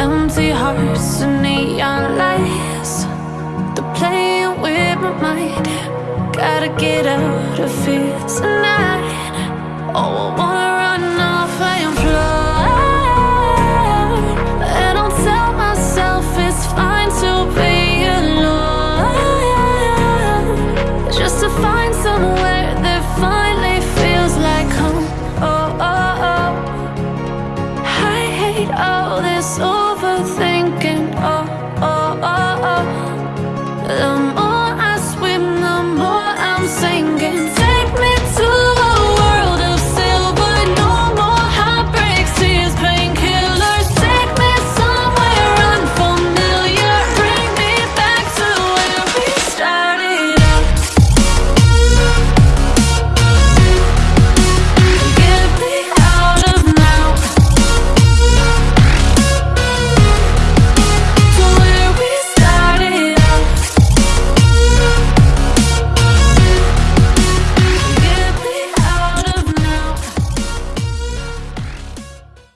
empty hearts and neon lights. They're playing with my mind. Gotta get out of here tonight. Oh, I wanna run off, I am And I'll tell myself it's fine to be alone. Just to find somewhere that finally feels like home. Oh, oh, oh. I hate all this i'm singing.